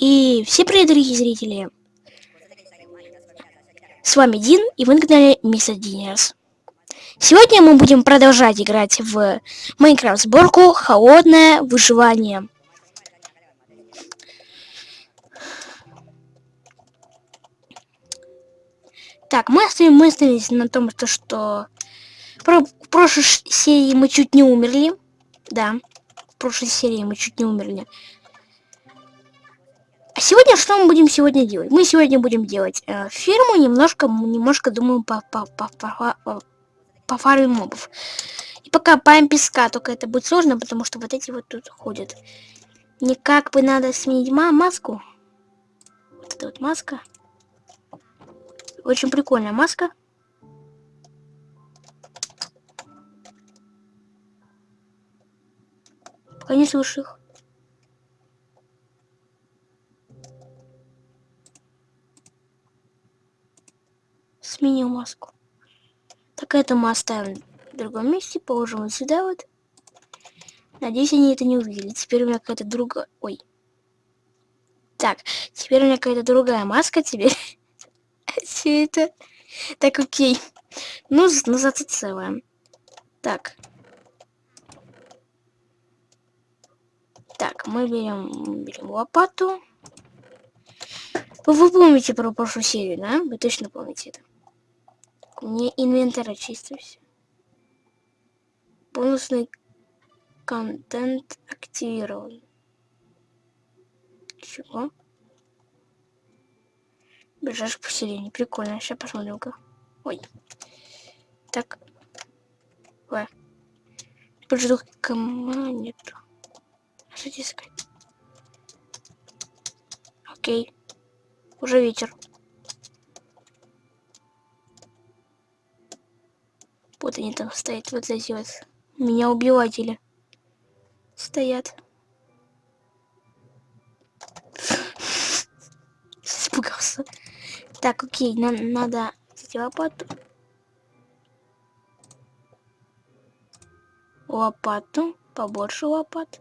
И все привет, дорогие зрители! С вами Дин, и вы на канале Мистер Динерс. Сегодня мы будем продолжать играть в Майнкрафт сборку «Холодное выживание». Так, мы остановились на том, что в прошлой серии мы чуть не умерли. Да, в прошлой серии мы чуть не умерли. Сегодня что мы будем сегодня делать? Мы сегодня будем делать э, ферму, немножко, немножко думаю, по, по, по, по, по, по фарме мобов. И пока паем песка, только это будет сложно, потому что вот эти вот тут ходят. Мне как бы надо сменить ма маску. Вот эта вот маска. Очень прикольная маска. Пока не слышу их. Сменил маску. Так это мы оставим в другом месте, положим вот сюда вот. Надеюсь, они это не увидели. Теперь у меня какая-то другая... Ой. Так, теперь у меня какая-то другая маска. Теперь... Все это... Так, окей. Ну, ну зато целая. Так. Так, мы берем, берем лопату. Вы, вы помните про прошлую серию, да? Вы точно помните это. Мне инвентарь очистился. Бонусный контент активирован. Чего? Ближайшее поселение. Прикольно. Сейчас посмотрим-ка. Ой. Так. В. Подожду, команду. Что искать? Окей. Уже вечер. Вот они там стоят, вот эти вот. Меня убиватели. Стоят. Испугался. Так, окей, на надо лопату. Лопату. Побольше лопат.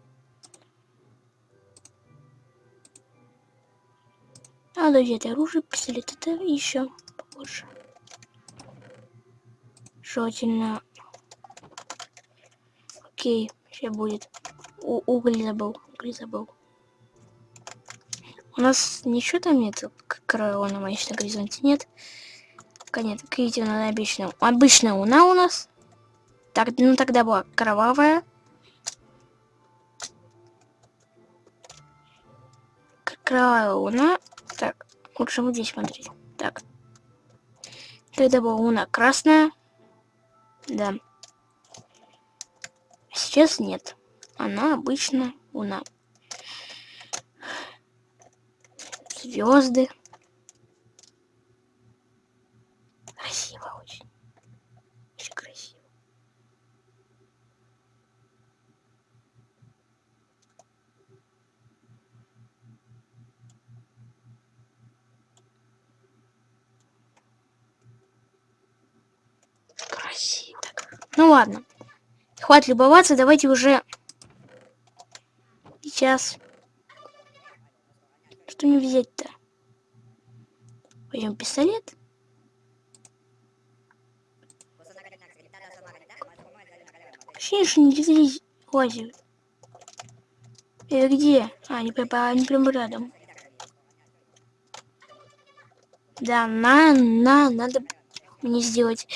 Надо взять оружие, пистолет, это еще побольше желательно... Окей, сейчас будет. У уголь забыл, уголь забыл. У нас ничего там нет, корона на горизонте нет. Пока нет, видите, она обычная. Обычная луна у нас. Так, ну тогда была кровавая. Кровавая луна. Так, лучше вот здесь смотреть. Так. Тогда была луна красная. Да. Сейчас нет. Она обычно луна. Звезды. Красиво очень. Очень красиво. Ну ладно. Хватит любоваться, давайте уже сейчас. Что мне взять-то? Возьмем пистолет. Ощущение, что не здесь лазят. Это где? А, они, прям, они прям рядом. Да, на, на, надо мне сделать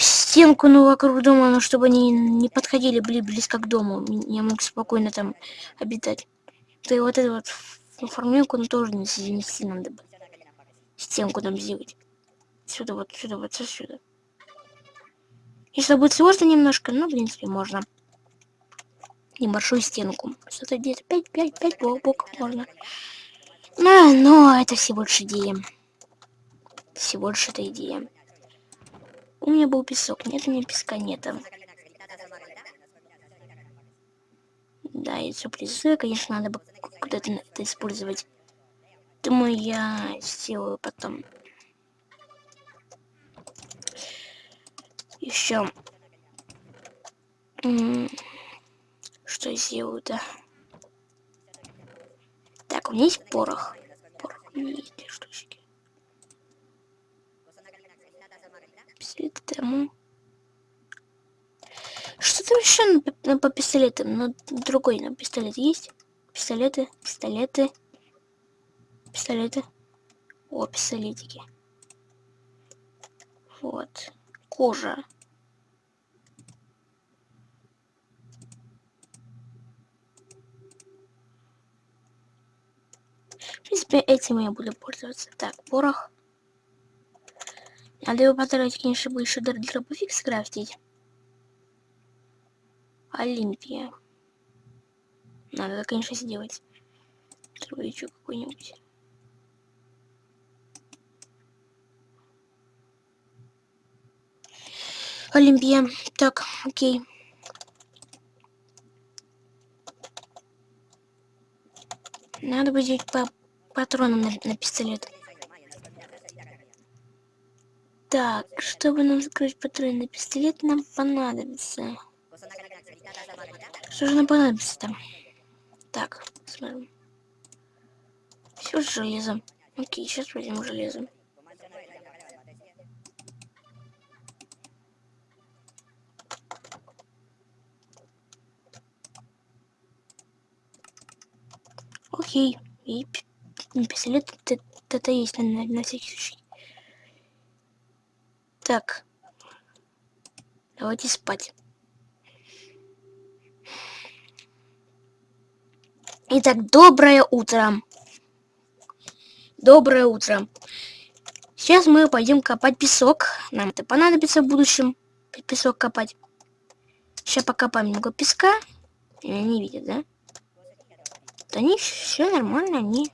стенку ну вокруг дома, ну чтобы они не подходили были близко к дому. Я мог спокойно там обитать. То и вот эту вот формулку, ну тоже не занести надо бы. Стенку там сделать. Сюда вот, сюда вот, сюда. Если будет сложно немножко, ну, в принципе, можно. Небольшую стенку. Что-то где-то 5-5-5 блоков можно. А, но это всего лишь идея. Всего лишь эта идея. У меня был песок. Нет, у меня песка нет. Да, и сюрпризы, конечно, надо бы куда-то это использовать. Думаю, я сделаю потом. Еще. Что сделаю-то? Так, у меня есть порох. Порох у меня штучки. Пистолет тому. Что там еще на, по пистолетам? Ну, другой на пистолет есть? Пистолеты, пистолеты, пистолеты. О, пистолетики. Вот. Кожа. В принципе, этим я буду пользоваться. Так, порох. Надо его потратить, конечно, чтобы еще дробовик скрафтить. Олимпия. Надо, конечно, сделать. Дробовичок какой-нибудь. Олимпия. Так, окей. Надо будет по патронам на, на пистолет. Так, чтобы нам закрыть патроны на пистолет, нам понадобится. Что же нам понадобится там? Так, смотрим. Все с железом. Окей, сейчас возьмем железо. Окей. И пистолет это есть на, на всякий случай. Так. Давайте спать. Итак, доброе утро. Доброе утро. Сейчас мы пойдем копать песок. Нам это понадобится в будущем. Песок копать. Сейчас покопаем немного песка. Не видят, да? Они все нормально, они...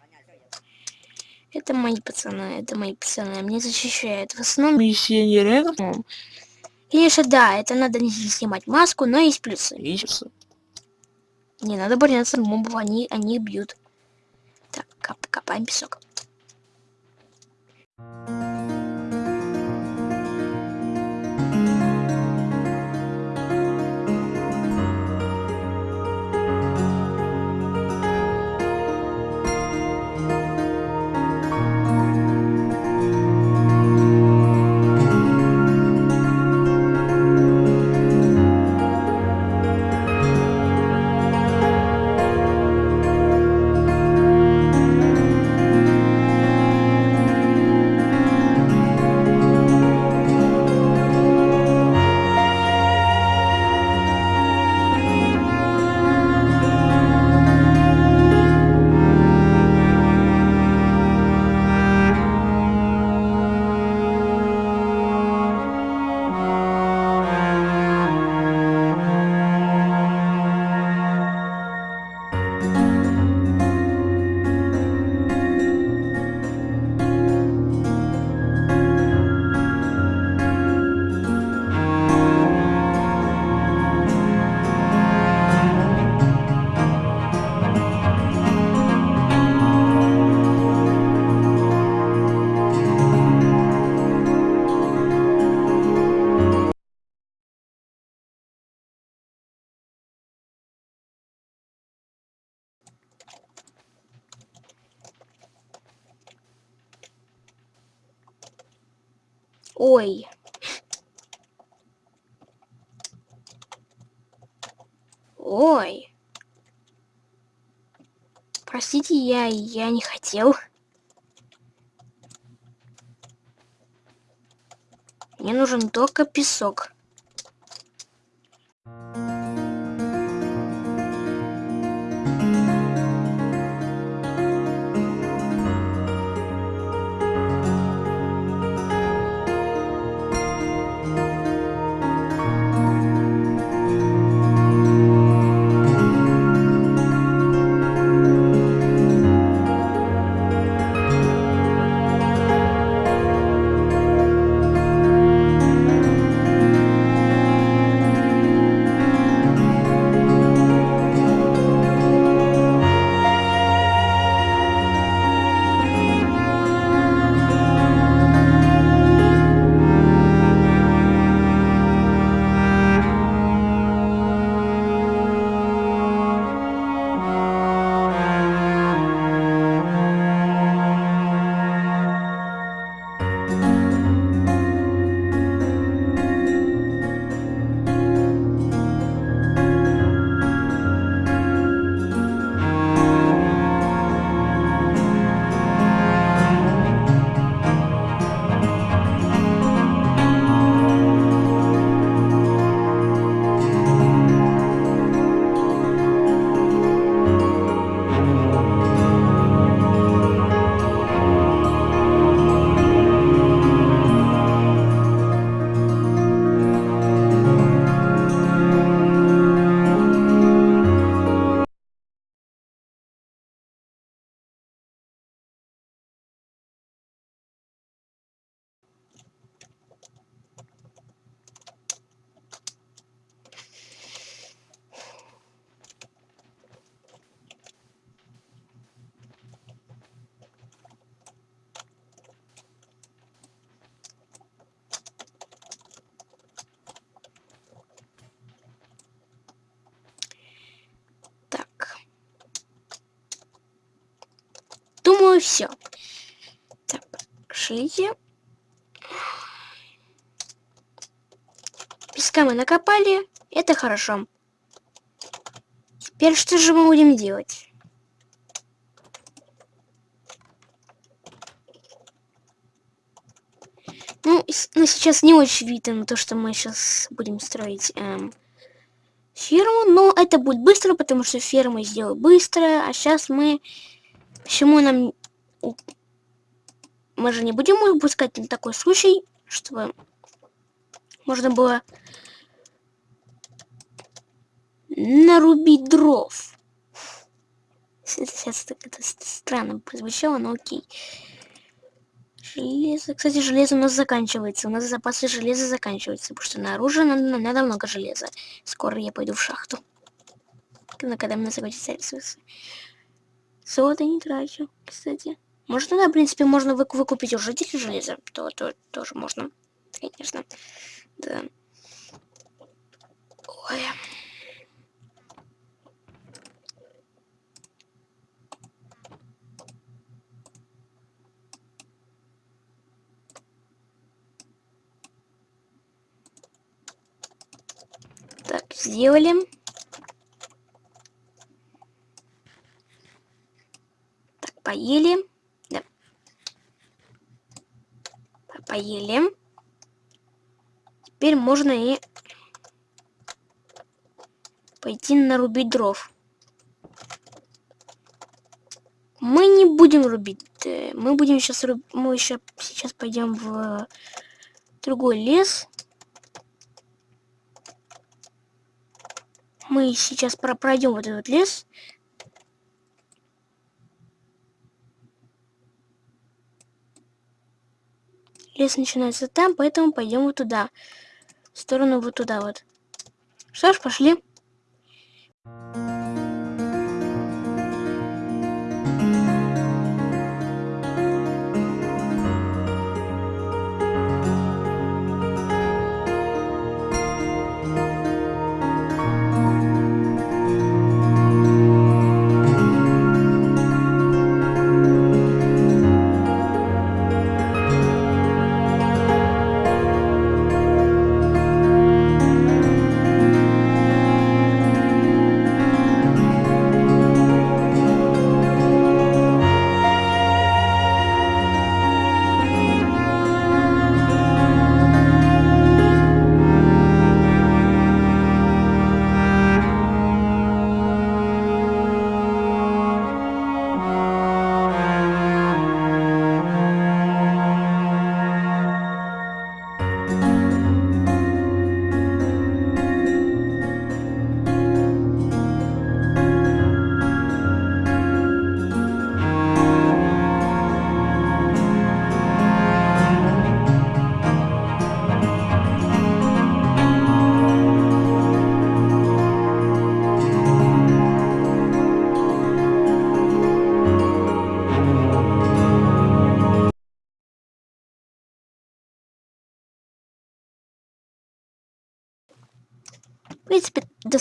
Это мои пацаны, это мои пацаны. Мне защищают. В основном миссионеры. Конечно, да, это надо не снимать маску, но есть плюсы. Есть. Не надо бояться мобов, они, они бьют. Так, коп, копаем песок. Ой. Ой. Простите, я, я не хотел. Мне нужен только песок. Все. Так, шлите. Песка мы накопали. Это хорошо. Теперь что же мы будем делать? Ну, ну сейчас не очень видно то, что мы сейчас будем строить эм, ферму, но это будет быстро, потому что ферму сделаю быстро, а сейчас мы... Почему нам... Мы же не будем выпускать на такой случай, чтобы можно было нарубить дров. Сейчас так это странно прозвучало, но окей. Железо. Кстати, железо у нас заканчивается. У нас запасы железа заканчиваются, потому что наружу надо, надо много железа. Скоро я пойду в шахту. Но когда мне закончатся ресурсы. Золото не трачу, кстати. Может, да, в принципе, можно вы выкупить у жителей железа. То, то тоже можно. Конечно. Да. Ой. сделали. Так, поели. Да. Поели. Теперь можно и пойти нарубить дров. Мы не будем рубить. Э, мы будем сейчас руб... мы еще сейчас пойдем в другой лес. мы сейчас пройдем вот этот лес. Лес начинается там, поэтому пойдем вот туда. В сторону вот туда вот. Что ж, пошли. В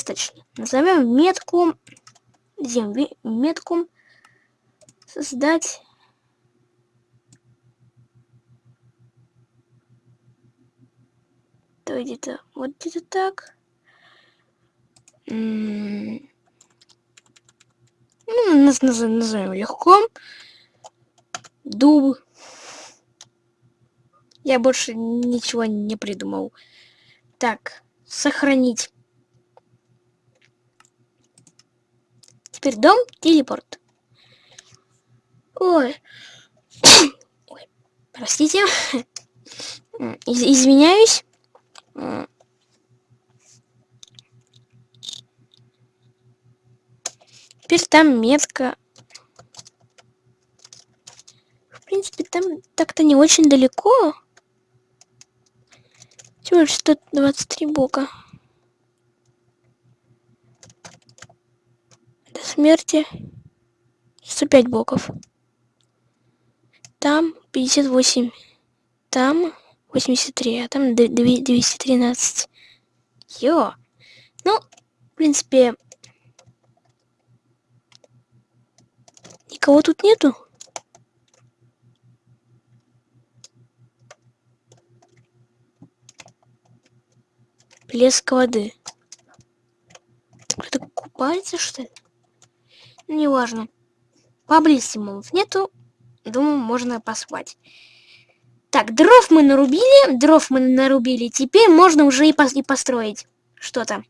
достаточно. Назовем метку, где метку создать. То где-то вот где-то так. Ну, нас назовем легко. Дуб. Я больше ничего не придумал. Так, сохранить. Теперь дом, телепорт. Ой. Ой. Простите. Из извиняюсь. Теперь там метка. В принципе, там так-то не очень далеко. Всего лишь 123 бока. смерти 105 блоков. Там 58. Там 83, а там 213. Йо. Ну, в принципе, никого тут нету. Плеск воды. Кто-то купается, что ли? Неважно. Поблизости мобов нету. Думаю, можно поспать. Так, дров мы нарубили. Дров мы нарубили. Теперь можно уже и, пос и построить что-то.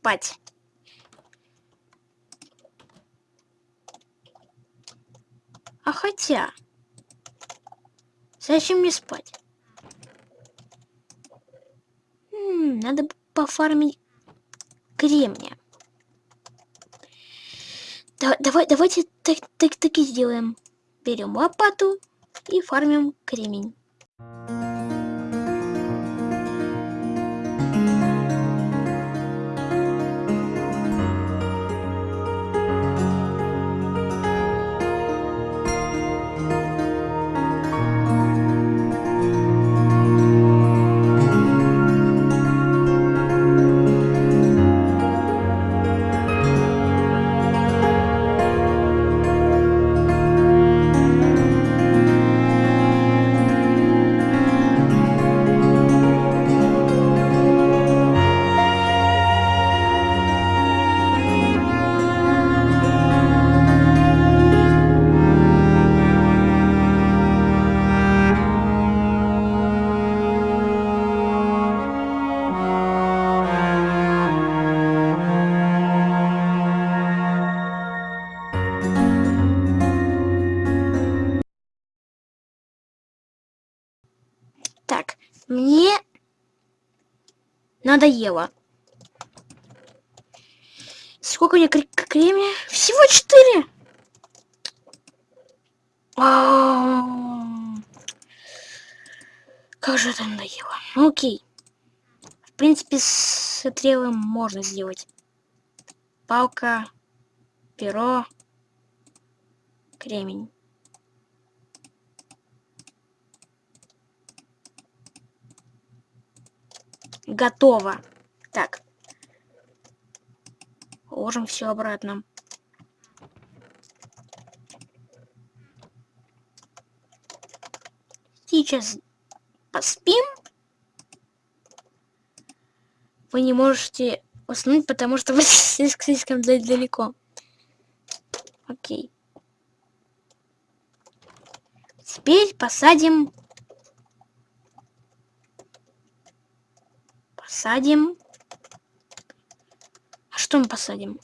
Спать. А хотя... Зачем мне спать? М -м, надо пофармить кремния. Да, давай, давайте так, так, так и сделаем. Берем лопату и фармим кремень. Надоело. Сколько у меня кремния? Всего четыре. Как же это надоело. Ну, окей. В принципе, с стрелы можно сделать. палка, перо, кремень. Готово. Так. Ложим все обратно. Сейчас поспим. Вы не можете уснуть, потому что вы слишком далеко. Окей. Теперь посадим... Посадим... А что мы посадим?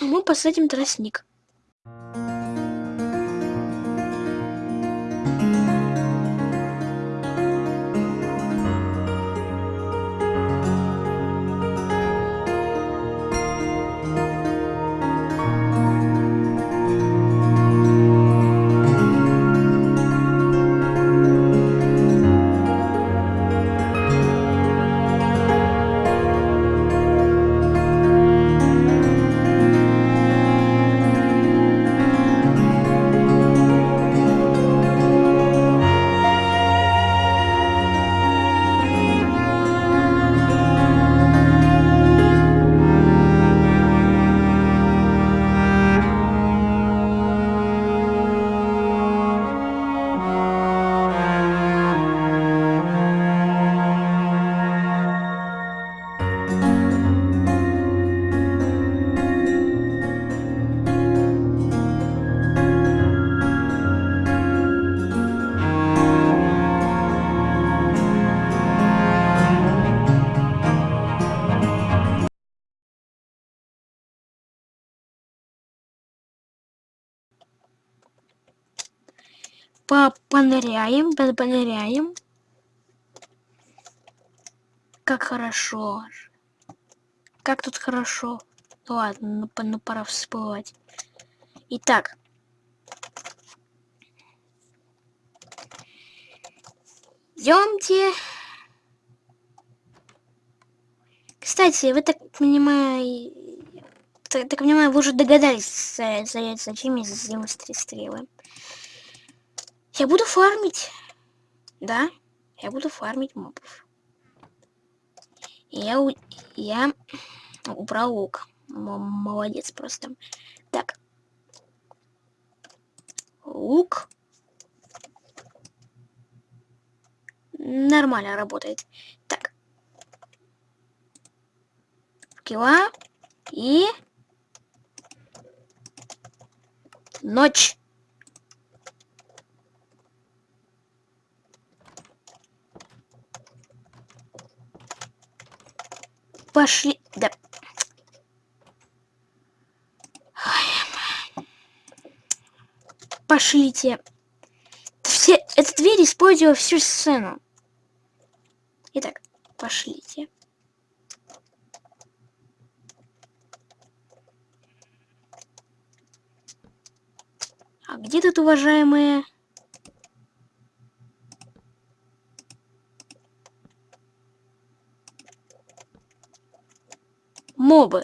Мы посадим тростник. Поныряем, поныряем. Как хорошо. Как тут хорошо. Ну ладно, ну, ну пора всплывать. Итак. Идемте. Кстати, вы так понимаю, так, так понимаю, вы уже догадались, зачем я сделал стрелы. Я буду фармить. Да, я буду фармить мобов. Я, я убрал лук. Молодец просто. Так. Лук. Нормально работает. Так. Кила. И... Ночь. Пошли. Да. Пошлите. Все, эта дверь использовала всю сцену. Итак, пошлите. А где тут, уважаемые... мобы.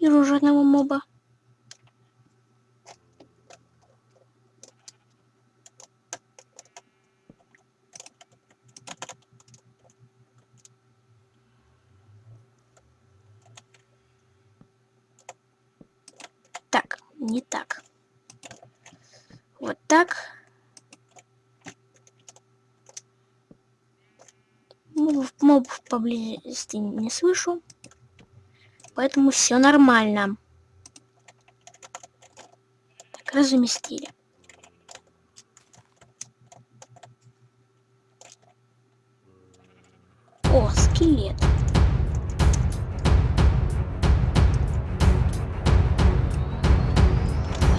Вижу уже одного моба. Так, не так так. Мобов, мобов поблизости не слышу. Поэтому все нормально. Так, разуместили. О, скелет.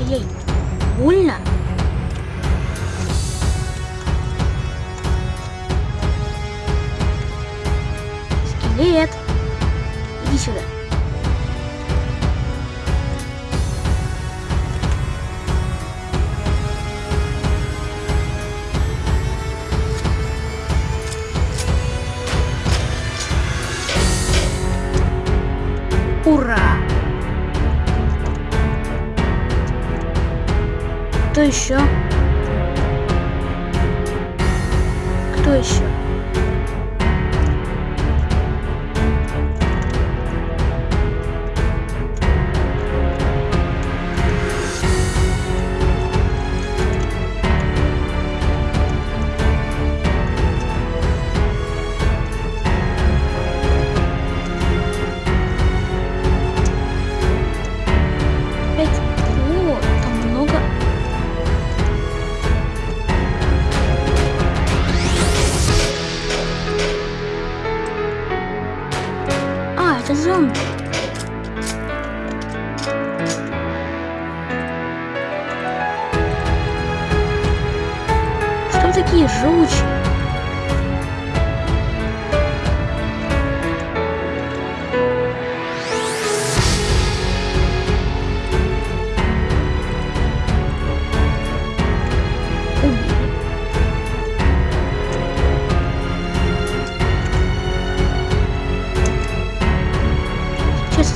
Эй, больно?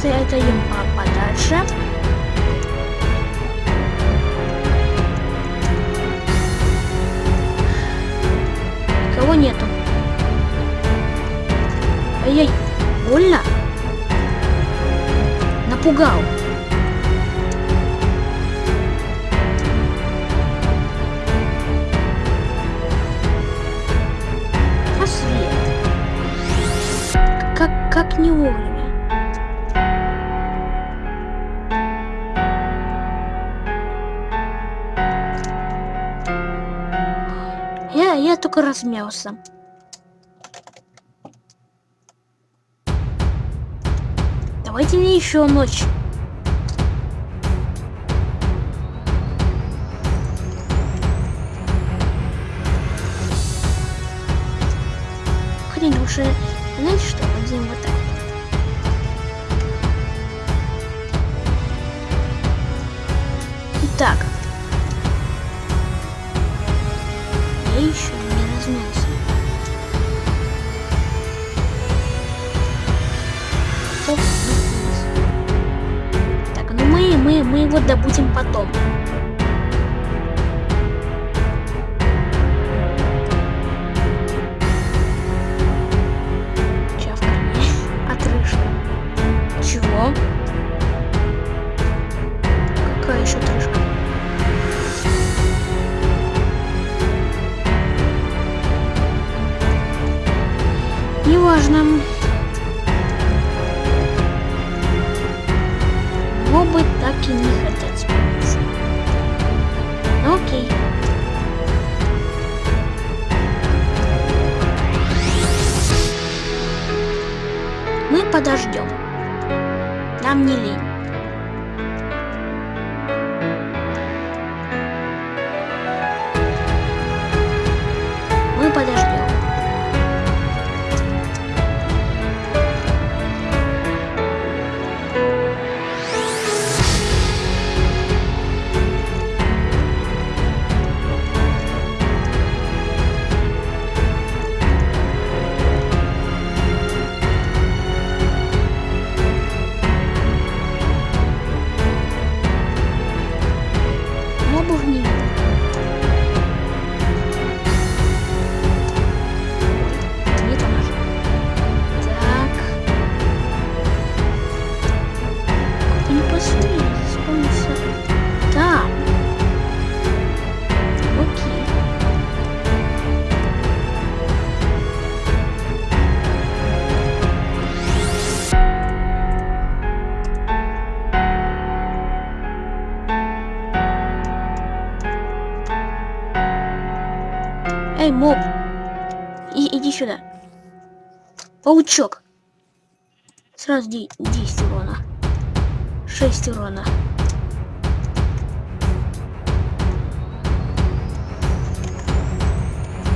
двигаться это им а подальше. Кого нету? Ай-яй, больно? Напугал. как как не угли. немного размялся. Давайте мне еще ночь. Хрень уже Важным. Паучок. Сразу 10 урона. 6 урона.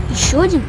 Еще один.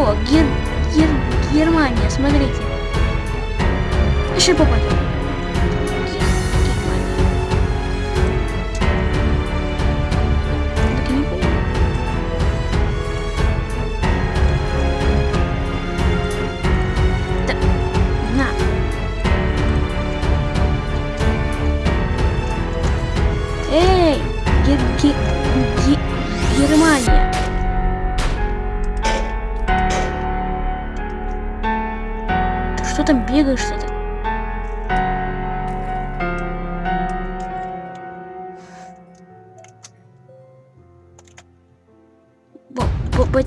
Гер... Гер... Германия, смотрите. Еще попадем.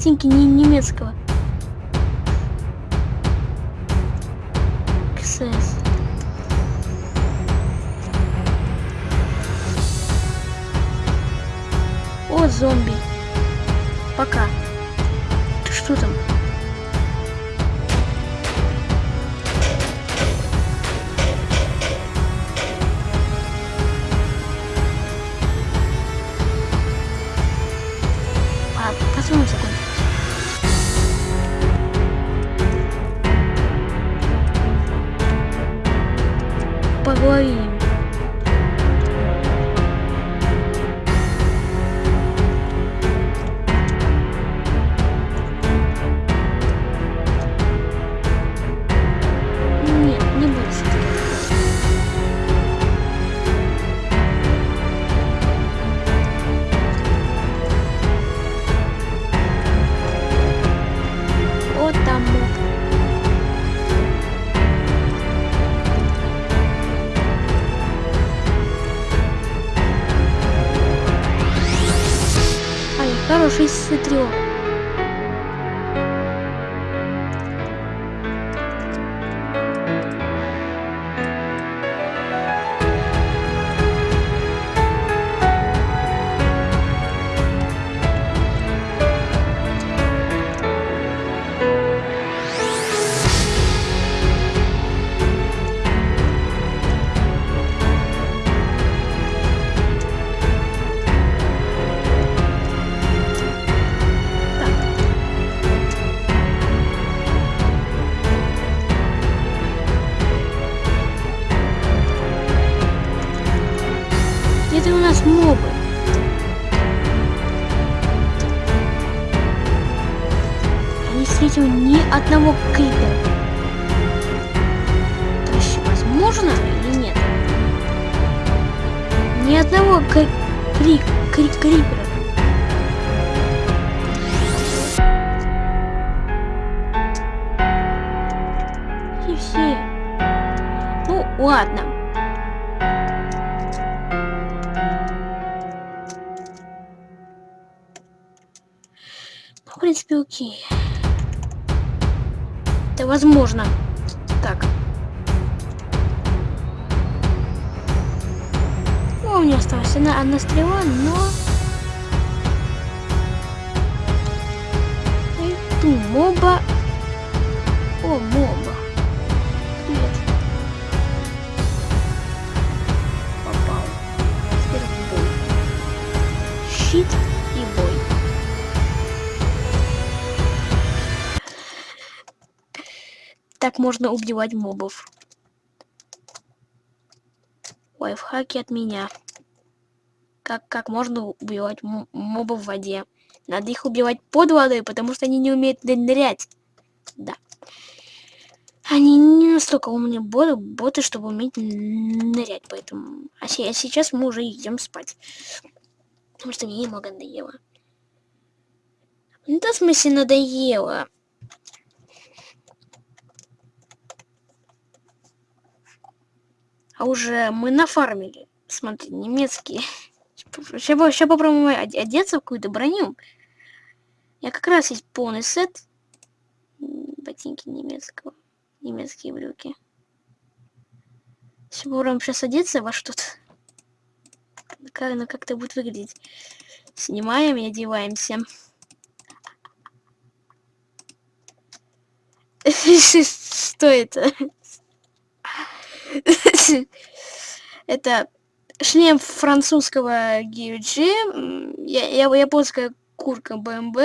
картинки не немецкого. моба. О, моба. Привет. Попал. Теперь бой. Щит и бой. Так можно убивать мобов. Лайфхаки от меня. Как, как можно убивать мобов в воде. Надо их убивать под водой, потому что они не умеют нырять. Да. Они не настолько умные боты, боты, чтобы уметь нырять, поэтому... А, а сейчас мы уже идем спать. Потому что мне немного надоело. Ну, да, в смысле, надоело. А уже мы нафармили. Смотри, немецкие. Сейчас, сейчас попробуем одеться в какую-то броню. Я как раз есть полный сет. Ботинки немецкого. Немецкие брюки. Сейчас попробуем сейчас одеться во что-то. Как оно как-то будет выглядеть. Снимаем и одеваемся. Что это? Это шлем французского GUG, я, я, японская курка БМБ,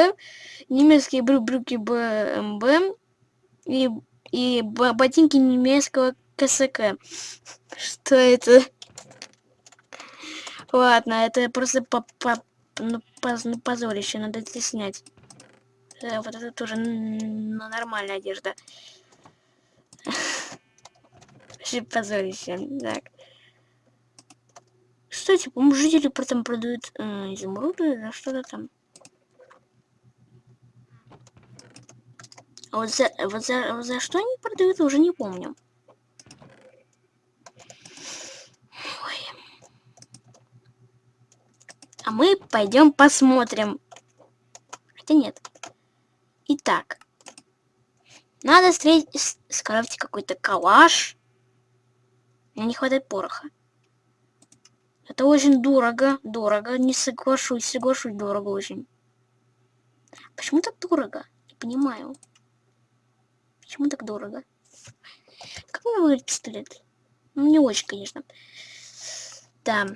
немецкие брю брюки БМБ и, и ботинки немецкого КСК. Что это? Ладно, это просто по, по, ну, поз, ну, позорище, надо это снять. Да, вот это тоже нормальная одежда. Позорище, так. Кстати, по-моему, жители потом продают э, изумруды за что-то там. А вот за, вот, за, вот за что они продают, уже не помню. Ой. А мы пойдем посмотрим. Хотя нет. Итак. Надо встретить, скрафтить какой-то калаш. Мне не хватает пороха. Это очень дорого, дорого, не соглашусь, соглашусь, дорого очень. Почему так дорого? Не понимаю. Почему так дорого? Как мне выглядит пистолет? Ну, не очень, конечно. Да.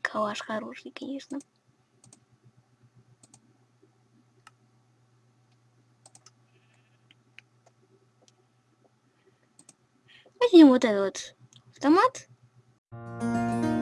Калаш хороший, конечно. Возьмем вот этот вот автомат. Надеюсь,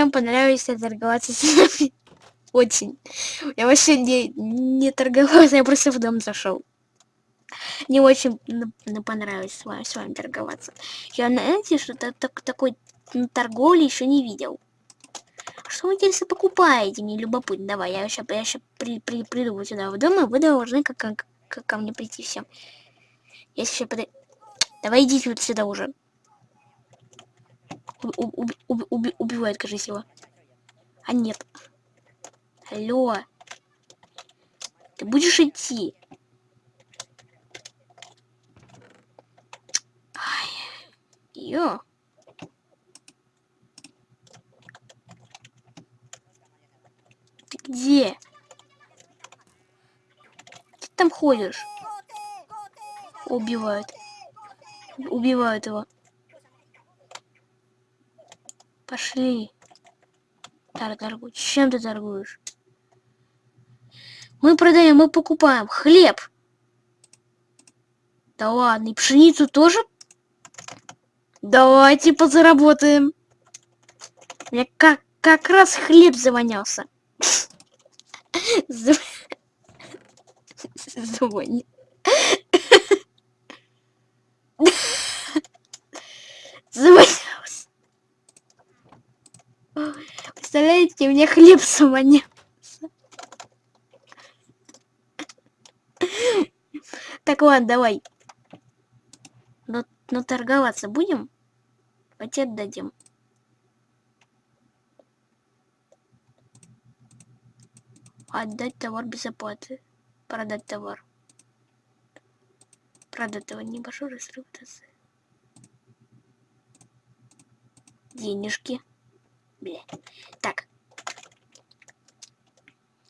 вам понравилось торговаться с нами. Очень. Я вообще не, не торговался, я просто в дом зашел. Мне очень понравилось с вами, с вами торговаться. Я, знаете, что -то, так, такой торговли еще не видел. Что вы, интересно, покупаете? Мне любопытно. Давай, я сейчас, я сейчас при, при, приду сюда в дом, и вы должны как, как, как ко мне прийти все. Я сейчас подойду. Давай идите вот сюда уже уб уб уб убивает, кажется, его. А нет. Алло. Ты будешь идти? Ай. Ё. Ты где? Ты там ходишь? Убивают. Убивают его. Пошли. Так, торгуй. Чем ты торгуешь? Мы продаем, мы покупаем хлеб. Да ладно, и пшеницу тоже? Давайте позаработаем. Я как, как раз хлеб завонялся. Звонит. Завонялся. Ты мне хлеб саманился. Так, ладно, давай. Но, но торговаться будем? Пакет дадим. Отдать товар без оплаты. Продать товар. Продать товар. Небольшой разрыв. Денежки. Бля. Так.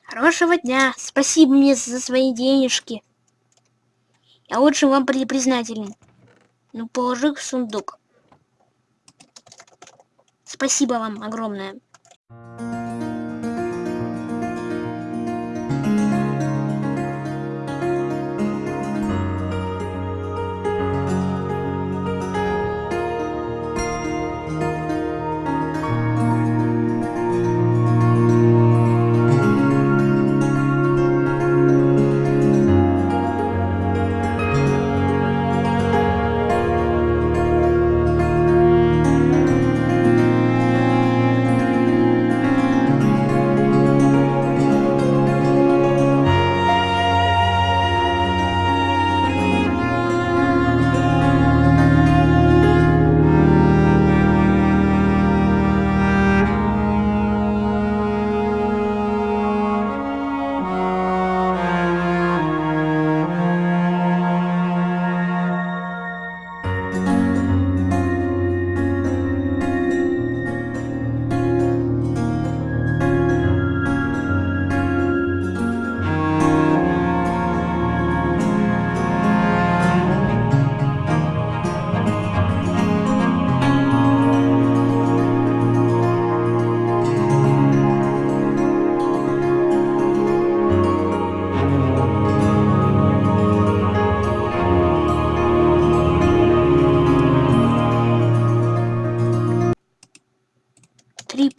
Хорошего дня. Спасибо мне за свои денежки. Я очень вам признателен. Ну, положи в сундук. Спасибо вам огромное.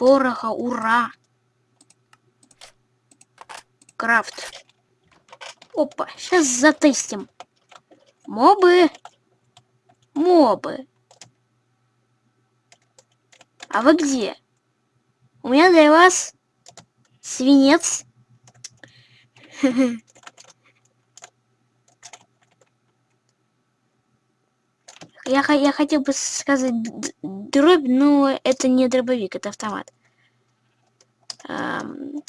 Пороха, ура! Крафт. Опа, сейчас затестим. Мобы. Мобы. А вы где? У меня для вас свинец. Я, я хотел бы сказать дробь, но это не дробовик, это автомат. Эм...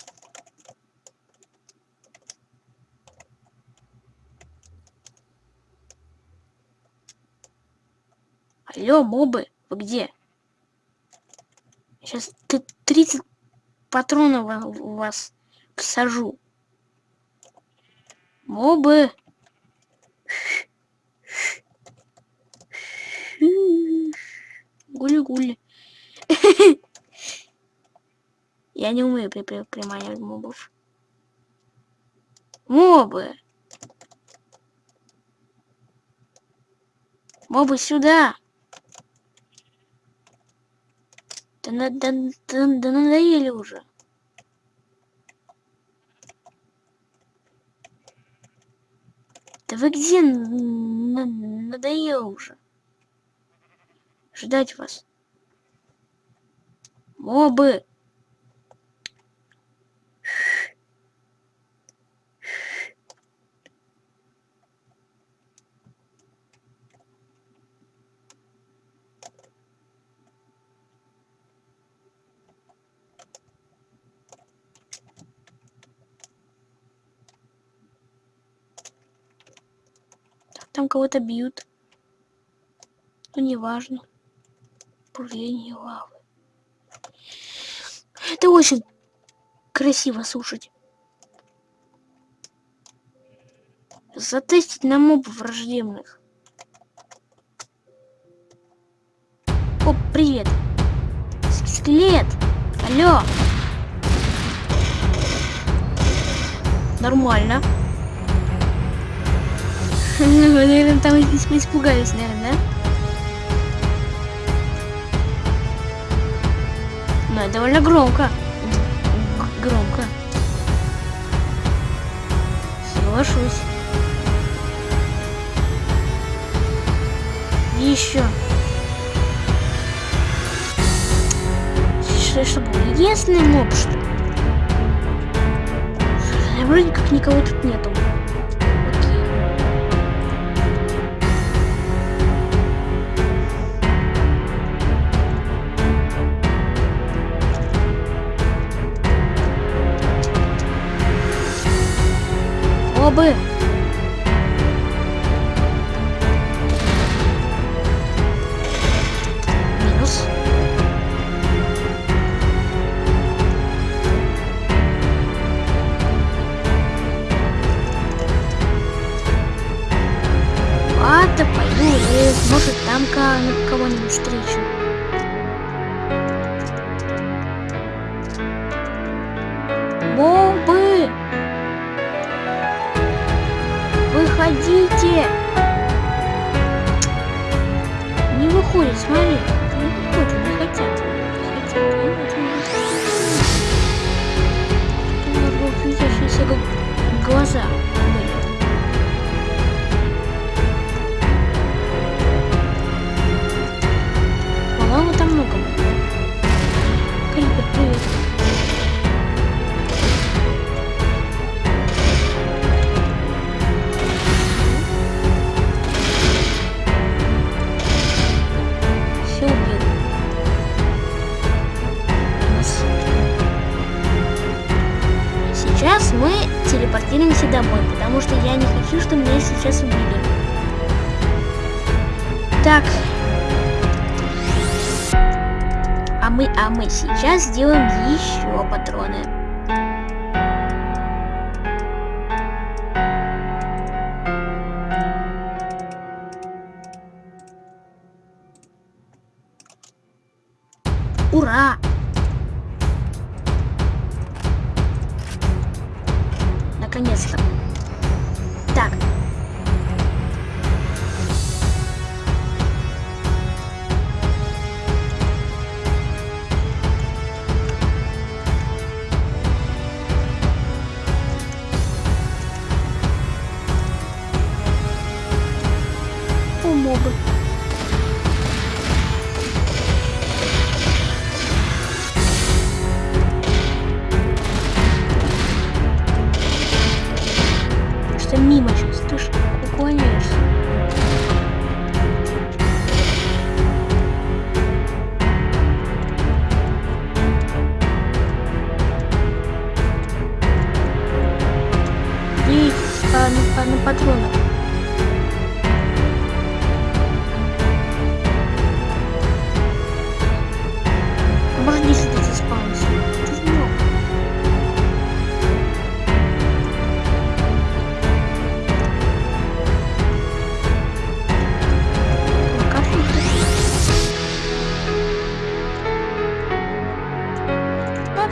Алло, мобы, вы где? Сейчас 30 патронов у вас всажу. Мобы. Гули-гули. Я не умею при при приманивать мобов. Мобы! Мобы сюда! Да, да, да, да, да надоели уже. Да вы где? Надоело уже ждать вас. Мобы! Там кого-то бьют. Ну, неважно бурление лавы. Это очень красиво слушать. Затестить на мобов враждебных. О, привет. Скелет. Алло. Нормально. Наверное, там испугались, наверное, да? Но довольно громко. Г громко. Соглашусь. Еще. Что, что было? Единственный моб, что ли? А вроде как никого тут нету. Bob. Телепортируемся домой, потому что я не хочу, чтобы меня сейчас убили. Так. А мы, а мы сейчас сделаем еще патроны.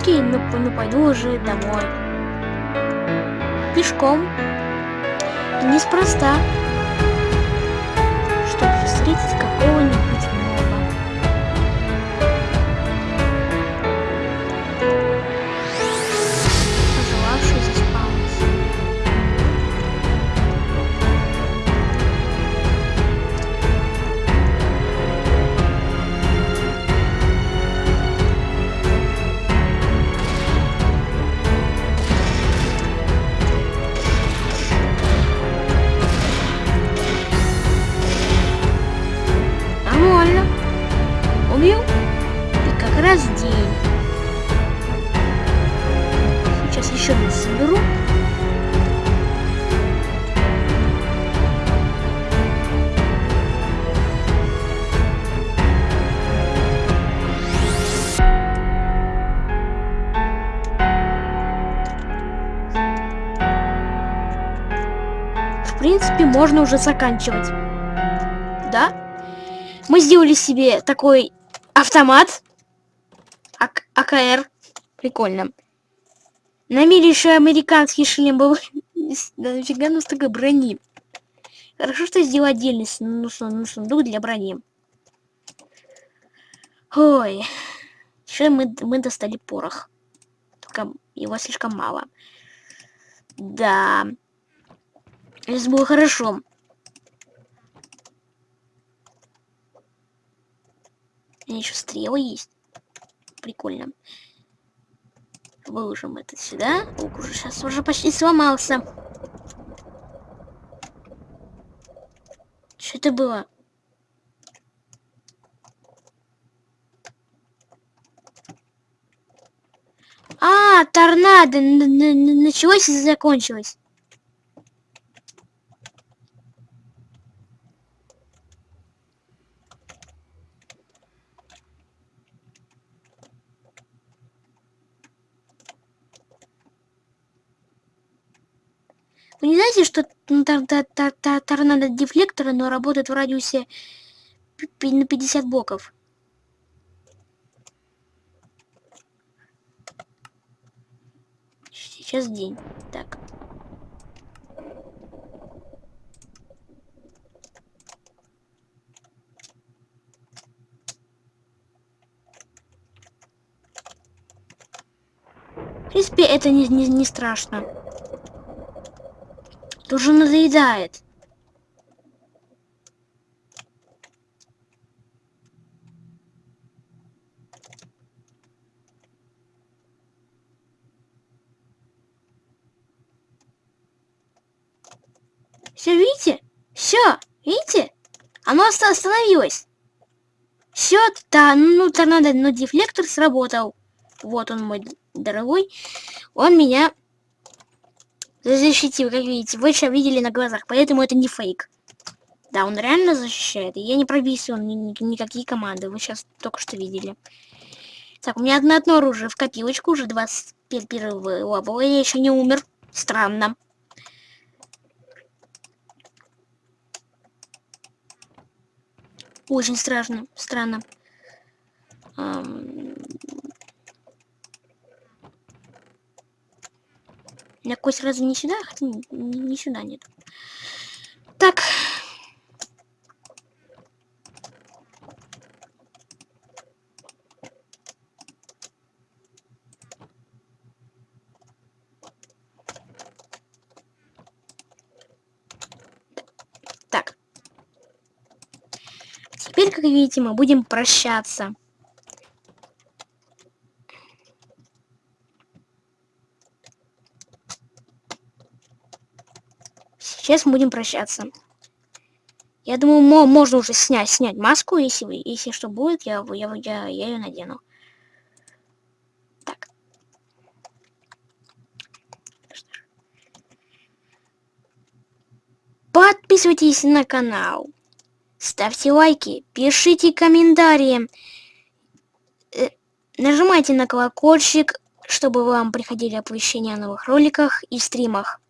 Окей, ну, ну пойду уже домой. Пешком. Неспроста. Чтобы встретить какого-нибудь можно уже заканчивать. Да? Мы сделали себе такой автомат. АК- АКР. Прикольно. На мире еще американский шлем был. Нафига у нас такой брони? Хорошо, что сделал отдельный ну, ну, сундук для брони. Ой. Еще мы, мы достали порох. Только его слишком мало. Да. Это было хорошо. Еще стрелы есть. Прикольно. Выложим это сюда. Лук уже сейчас уже почти сломался. Что это было? А, торнадо началось и закончилось. Вы не знаете, что торнадо дефлекторы, но работает в радиусе на 50 блоков? Сейчас день. Так. В принципе, это не, не, не страшно. Тоже надоедает. Все, видите? Все, видите? Оно остановилось. Все, да, ну, торнадо, но дефлектор сработал. Вот он мой дорогой. Он меня защитил, как видите. Вы сейчас видели на глазах, поэтому это не фейк. Да, он реально защищает. И я не прописывал ни, ни, никакие команды. Вы сейчас только что видели. Так, у меня одно, одно оружие в копилочку. Уже 21 level. Я еще не умер. Странно. Очень страшно. Странно. Меня кость разве не сюда? Хотя не, не сюда нет. Так. Так. Теперь, как видите, мы будем прощаться. Сейчас мы будем прощаться. Я думаю, можно уже снять, снять маску, если если что будет, я, я, я, я ее надену. Так. Подписывайтесь на канал. Ставьте лайки, пишите комментарии. Э, нажимайте на колокольчик, чтобы вам приходили оповещения о новых роликах и стримах.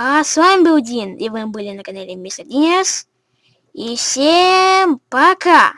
А с вами был Дин, и вы были на канале Мистер Динес. И всем пока!